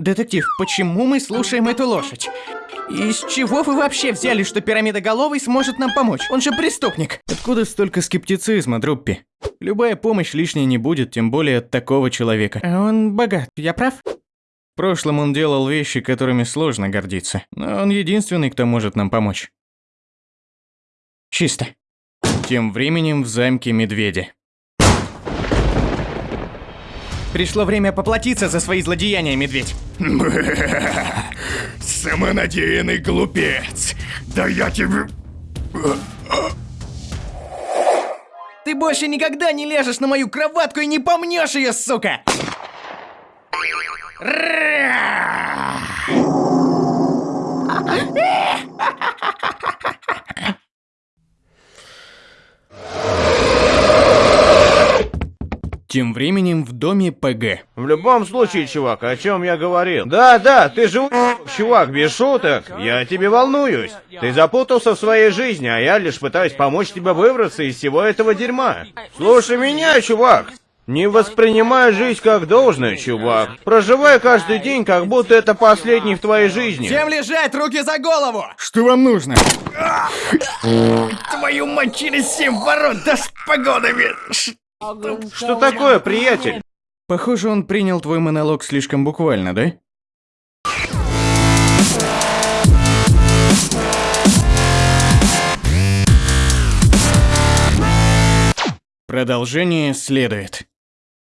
Детектив, почему мы слушаем эту лошадь? И с чего вы вообще взяли, что пирамидоголовый сможет нам помочь? Он же преступник. Откуда столько скептицизма, Друппи? Любая помощь лишней не будет, тем более от такого человека. А он богат, я прав? В прошлом он делал вещи, которыми сложно гордиться. Но он единственный, кто может нам помочь. Чисто. Тем временем в замке медведя. Пришло время поплатиться за свои злодеяния, медведь. Самонадеянный глупец! Да я тебе... Ты больше никогда не лежишь на мою кроватку и не помнешь ее, сука! Тем временем в доме ПГ. В любом случае, чувак, о чем я говорил? Да, да, ты же чувак, без шуток. Я тебе волнуюсь. Ты запутался в своей жизни, а я лишь пытаюсь помочь тебе выбраться из всего этого дерьма. Слушай меня, чувак. Не воспринимай жизнь как должное, чувак. Проживай каждый день, как будто это последний в твоей жизни. Всем лежать, руки за голову! Что вам нужно? Твою мать, через семь ворот, да с погодами! Что такое, приятель? Похоже, он принял твой монолог слишком буквально, да? Продолжение следует.